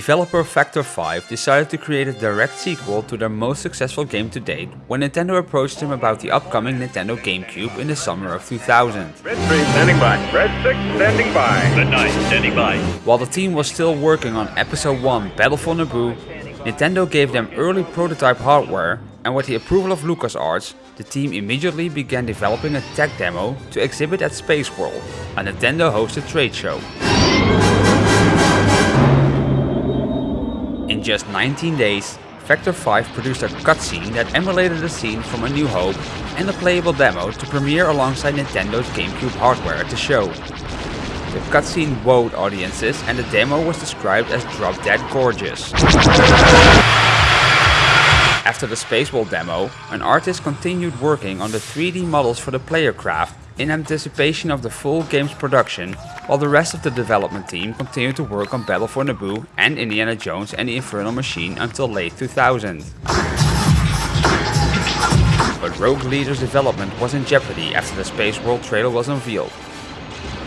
Developer Factor 5 decided to create a direct sequel to their most successful game to date when Nintendo approached them about the upcoming Nintendo GameCube in the summer of 2000. Red 3 standing by. Red 6 standing by. Red 9 standing by. While the team was still working on Episode 1 Battle for Naboo, Nintendo gave them early prototype hardware and with the approval of LucasArts, the team immediately began developing a tech demo to exhibit at Space World, a Nintendo hosted trade show. In just 19 days, Factor 5 produced a cutscene that emulated a scene from A New Hope and a playable demo to premiere alongside Nintendo's GameCube hardware at the show. The cutscene wowed audiences and the demo was described as drop dead gorgeous. After the Space World demo, an artist continued working on the 3D models for the player craft in anticipation of the full game's production, while the rest of the development team continued to work on Battle for Naboo and Indiana Jones and the Infernal Machine until late 2000. But Rogue Leader's development was in jeopardy after the Space World trailer was unveiled.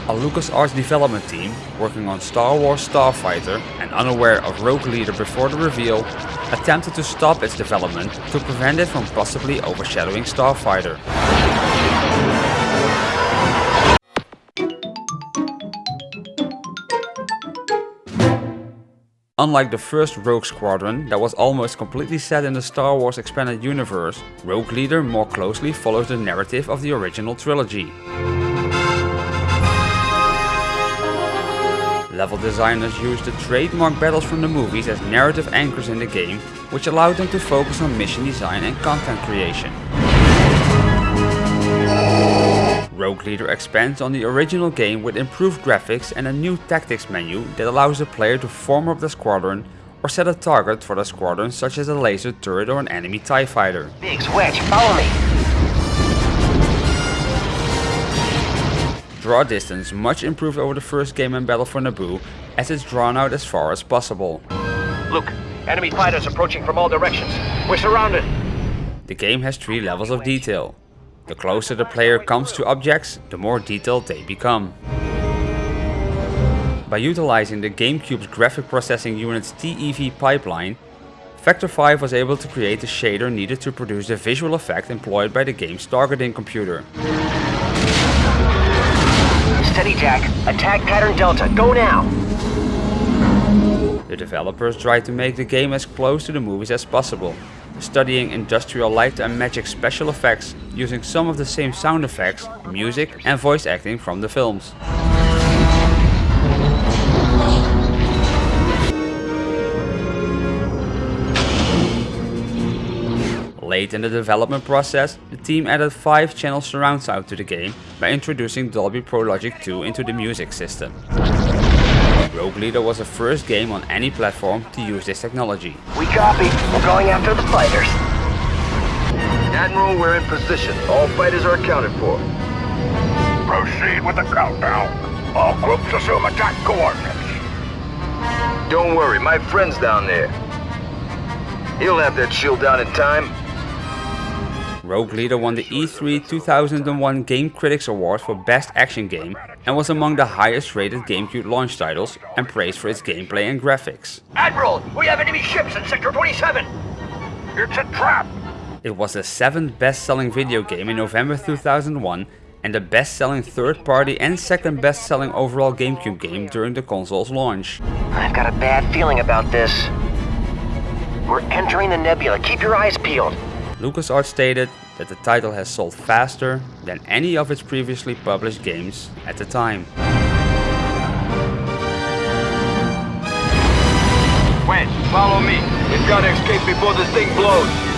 A LucasArts development team, working on Star Wars Starfighter and unaware of Rogue Leader before the reveal, attempted to stop its development to prevent it from possibly overshadowing Starfighter. Unlike the first Rogue Squadron that was almost completely set in the Star Wars expanded universe, Rogue Leader more closely follows the narrative of the original trilogy. Level designers used the trademark battles from the movies as narrative anchors in the game, which allowed them to focus on mission design and content creation. Rogue Leader expands on the original game with improved graphics and a new tactics menu that allows the player to form up the squadron or set a target for the squadron such as a laser turret or an enemy TIE fighter. Biggs, Wedge, follow me. Draw distance much improved over the first game in Battle for Naboo as it's drawn out as far as possible. Luke, enemy fighters approaching from all directions. We're surrounded. The game has three levels of detail. The closer the player comes to objects, the more detailed they become. By utilizing the GameCube's graphic processing unit's TEV pipeline, Factor 5 was able to create the shader needed to produce the visual effect employed by the game's targeting computer. Steady, Jack. Attack pattern Delta. Go now. The developers tried to make the game as close to the movies as possible, studying industrial light and magic special effects using some of the same sound effects, music and voice acting from the films. Late in the development process, the team added 5 channel surround sound to the game by introducing Dolby Pro Logic 2 into the music system. Rogue Leader was the first game on any platform to use this technology. We copy. We're going after the fighters. Admiral, we're in position. All fighters are accounted for. Proceed with the countdown. All groups assume attack coordinates. Don't worry, my friend's down there. He'll have that shield down in time. Rogue Leader won the E3 2001 Game Critics Award for Best Action Game and was among the highest rated GameCube launch titles and praised for its gameplay and graphics. Admiral, we have enemy ships in Sector 27. It's a trap. It was the 7th best-selling video game in November 2001 and the best-selling third-party and second best-selling overall GameCube game during the console's launch. I've got a bad feeling about this. We're entering the nebula. Keep your eyes peeled. LucasArts stated that the title has sold faster than any of its previously published games at the time. Wedge, follow me. We've got to escape before this thing blows.